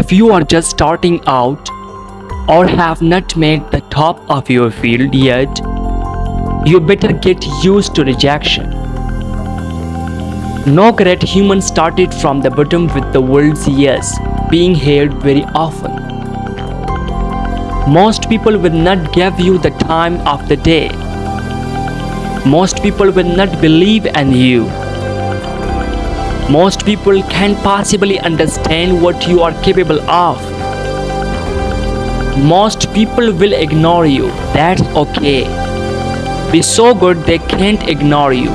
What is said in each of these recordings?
If you are just starting out or have not made the top of your field yet, you better get used to rejection. No great human started from the bottom with the world's yes being heard very often. Most people will not give you the time of the day. Most people will not believe in you. Most people can't possibly understand what you are capable of. Most people will ignore you. That's okay. Be so good they can't ignore you.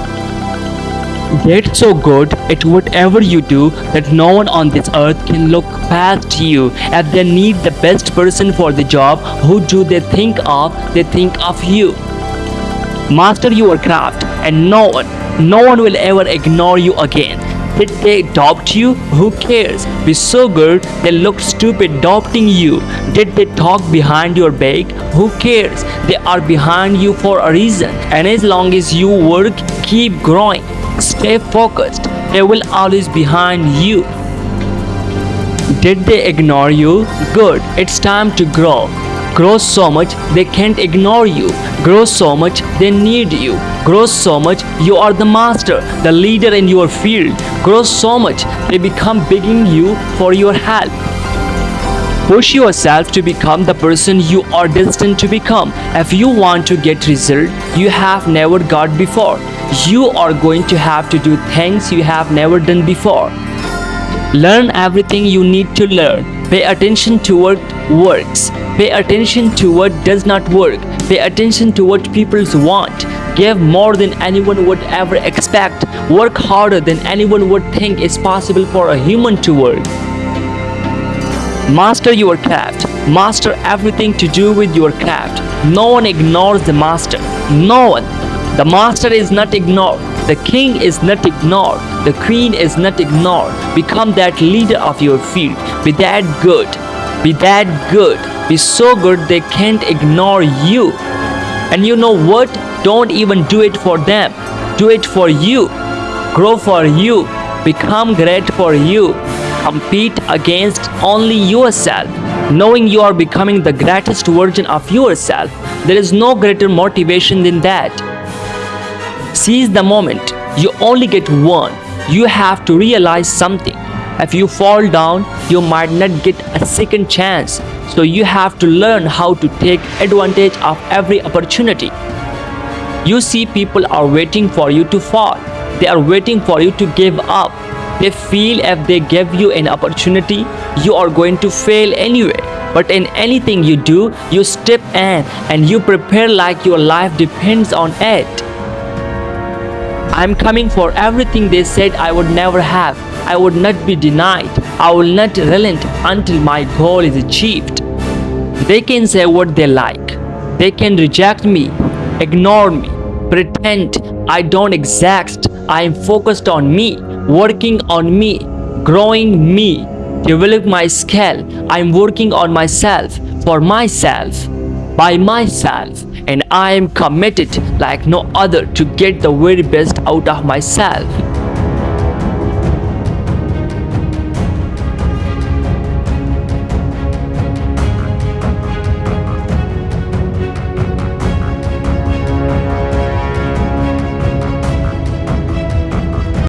Get so good at whatever you do that no one on this earth can look past you. If they need the best person for the job, who do they think of? They think of you. Master your craft and no one, no one will ever ignore you again. Did they adopt you? Who cares? Be so good they looked stupid adopting you. Did they talk behind your back? Who cares? They are behind you for a reason. And as long as you work, keep growing. Stay focused. They will always behind you. Did they ignore you? Good. It's time to grow. Grow so much they can't ignore you. Grow so much they need you. Grow so much you are the master, the leader in your field. Grow so much they become begging you for your help. Push yourself to become the person you are destined to become. If you want to get result you have never got before, you are going to have to do things you have never done before. Learn everything you need to learn. Pay attention to what works. Pay attention to what does not work. Pay attention to what people want. Give more than anyone would ever expect. Work harder than anyone would think is possible for a human to work. Master your craft. Master everything to do with your craft. No one ignores the master. No one. The master is not ignored. The king is not ignored. The queen is not ignored. Become that leader of your field. Be that good. Be that good. Be so good they can't ignore you. And you know what? Don't even do it for them. Do it for you. Grow for you. Become great for you. Compete against only yourself. Knowing you are becoming the greatest version of yourself. There is no greater motivation than that. Seize the moment. You only get one. You have to realize something. If you fall down, you might not get a second chance. So you have to learn how to take advantage of every opportunity. You see people are waiting for you to fall. They are waiting for you to give up. They feel if they give you an opportunity, you are going to fail anyway. But in anything you do, you step in and you prepare like your life depends on it. I'm coming for everything they said I would never have. I would not be denied. I will not relent until my goal is achieved. They can say what they like. They can reject me, ignore me, pretend I don't exist. I am focused on me, working on me, growing me, develop my skill. I am working on myself, for myself, by myself and I am committed like no other to get the very best out of myself.